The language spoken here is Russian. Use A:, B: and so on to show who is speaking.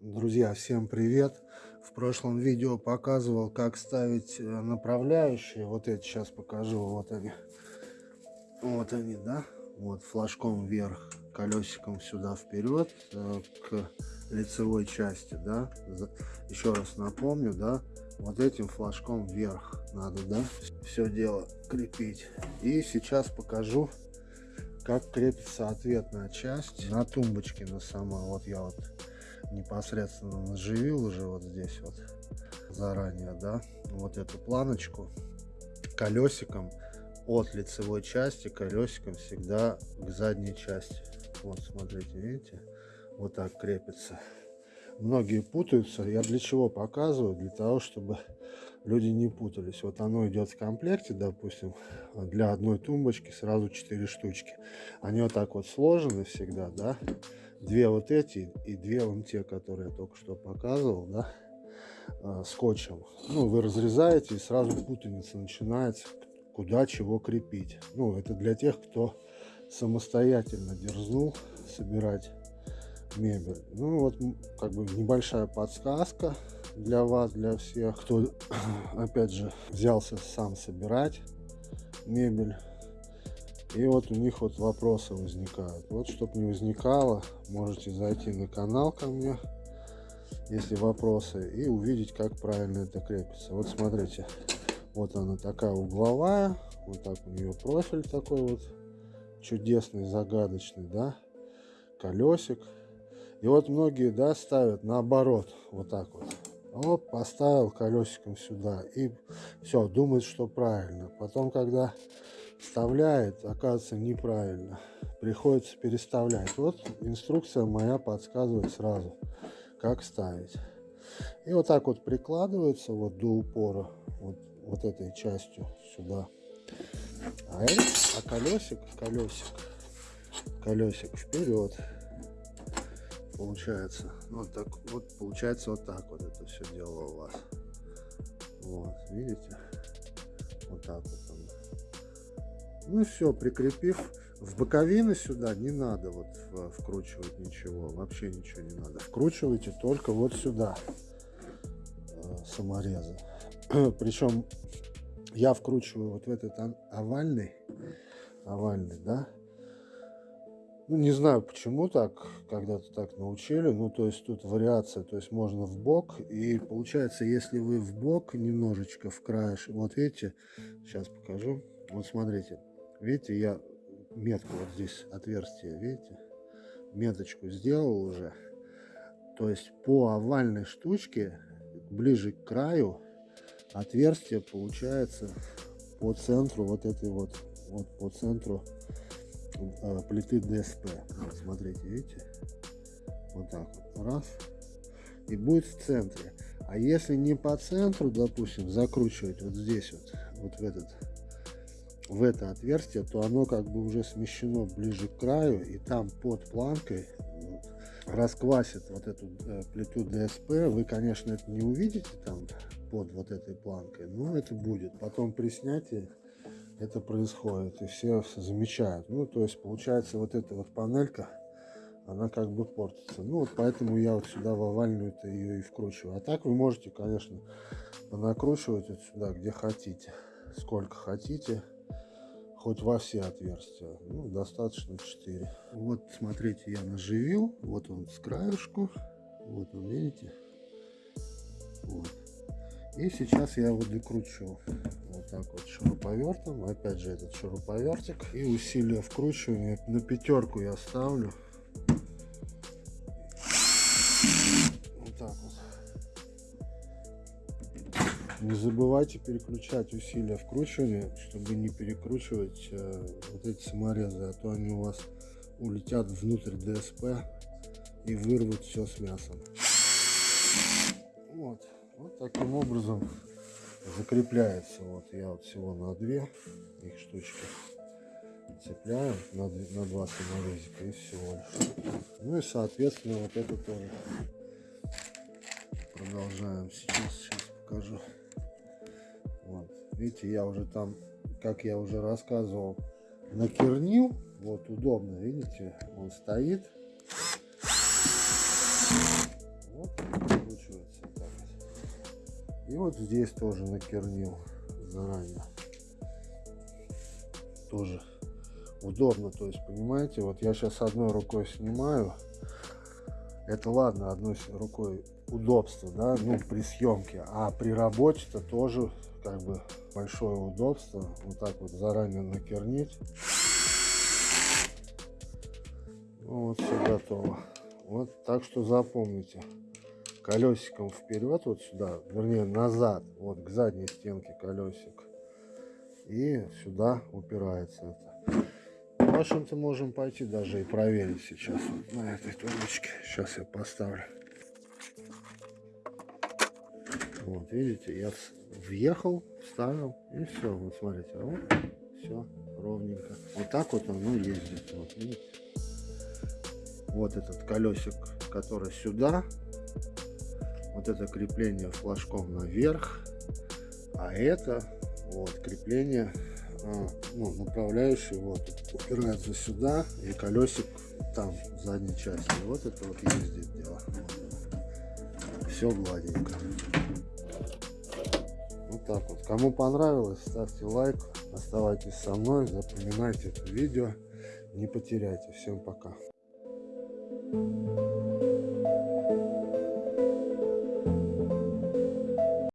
A: Друзья, всем привет! В прошлом видео показывал, как ставить э, направляющие. Вот эти сейчас покажу. Вот они. Вот они, да? Вот флажком вверх, колесиком сюда вперед э, к лицевой части, да? Еще раз напомню, да? Вот этим флажком вверх надо, да? Все дело крепить. И сейчас покажу, как крепится ответная часть на тумбочке на сама. Вот я вот непосредственно наживил уже вот здесь вот заранее, да, вот эту планочку колесиком от лицевой части колесиком всегда к задней части. Вот, смотрите, видите, вот так крепится. Многие путаются. Я для чего показываю? Для того, чтобы люди не путались. Вот оно идет в комплекте, допустим, для одной тумбочки сразу 4 штучки. Они вот так вот сложены всегда, да две вот эти и две вон те, которые я только что показывал, да, э, скотчем. Ну, вы разрезаете и сразу путаница начинается, куда чего крепить. Ну, это для тех, кто самостоятельно дерзнул собирать мебель. Ну, вот как бы небольшая подсказка для вас, для всех, кто, опять же, взялся сам собирать мебель и вот у них вот вопросы возникают. Вот, чтобы не возникало, можете зайти на канал ко мне, если вопросы, и увидеть, как правильно это крепится. Вот смотрите, вот она такая угловая, вот так у нее профиль такой вот чудесный, загадочный, да, колесик. И вот многие, да, ставят наоборот, вот так вот. Оп, поставил колесиком сюда и все, думает, что правильно. Потом, когда вставляет, оказывается неправильно. Приходится переставлять. Вот инструкция моя подсказывает сразу, как ставить. И вот так вот прикладывается вот до упора, вот, вот этой частью сюда. А, это, а колесик, колесик, колесик вперед. Получается. Вот так вот получается вот так вот это все дело у вас. Вот, видите? Вот так вот. Ну все, прикрепив в боковины сюда не надо вот вкручивать ничего, вообще ничего не надо. Вкручивайте только вот сюда э, саморезы. Причем я вкручиваю вот в этот овальный, овальный, да. Ну, не знаю, почему так, когда-то так научили. Ну, то есть тут вариация, то есть можно в бок. И получается, если вы в бок немножечко в краеш, вот видите, сейчас покажу. Вот смотрите, Видите, я метку вот здесь отверстие, видите, меточку сделал уже. То есть по овальной штучке, ближе к краю, отверстие получается по центру вот этой вот, вот по центру плиты ДСП. Вот, смотрите, видите? Вот так вот. Раз. И будет в центре. А если не по центру, допустим, закручивать вот здесь вот, вот в этот в это отверстие, то оно как бы уже смещено ближе к краю, и там под планкой расквасит вот эту э, плиту ДСП. Вы, конечно, это не увидите там под вот этой планкой, но это будет. Потом при снятии это происходит, и все замечают. Ну, то есть, получается, вот эта вот панелька, она как бы портится. Ну, вот поэтому я вот сюда в овальную-то ее и вкручиваю. А так вы можете, конечно, накручивать вот сюда, где хотите, сколько хотите хоть во все отверстия. Ну, достаточно 4. Вот, смотрите, я наживил. Вот он с краешку. Вот он, видите? Вот. И сейчас я его докручу. Вот так вот шуруповертом. Опять же этот шуруповертик. И усилие вкручивания на пятерку я ставлю. Не забывайте переключать усилия вкручивания, чтобы не перекручивать э, вот эти саморезы, а то они у вас улетят внутрь ДСП и вырвут все с мясом. Вот, вот таким образом закрепляется. Вот я вот всего на две их штучки цепляю на, на два саморезика и всего лишь. Ну и соответственно вот это тоже продолжаем. Сейчас, сейчас покажу. Видите, я уже там, как я уже рассказывал, накернил. Вот удобно, видите, он стоит. Вот. И вот здесь тоже накернил заранее. Тоже удобно, то есть, понимаете, вот я сейчас одной рукой снимаю. Это ладно, одной рукой удобство, да, ну, при съемке. А при работе-то тоже, как бы, большое удобство. Вот так вот заранее накернить. Ну, вот все готово. Вот, так что запомните. Колесиком вперед, вот сюда, вернее, назад, вот к задней стенке колесик. И сюда упирается это. В общем-то, можем пойти даже и проверить сейчас вот на этой точке. Сейчас я поставлю. Вот, видите, я въехал, вставил, и все. Вот смотрите, а вот, все, ровненько. Вот так вот оно ездит. Вот, видите? Вот этот колесик, который сюда. Вот это крепление флажком наверх. А это вот крепление а, ну, направляющий вот упирается сюда и колесик там в задней части. Вот это вот ездит дело все гладенько. Вот так вот. Кому понравилось ставьте лайк оставайтесь со мной запоминайте это видео. Не потеряйте. Всем пока.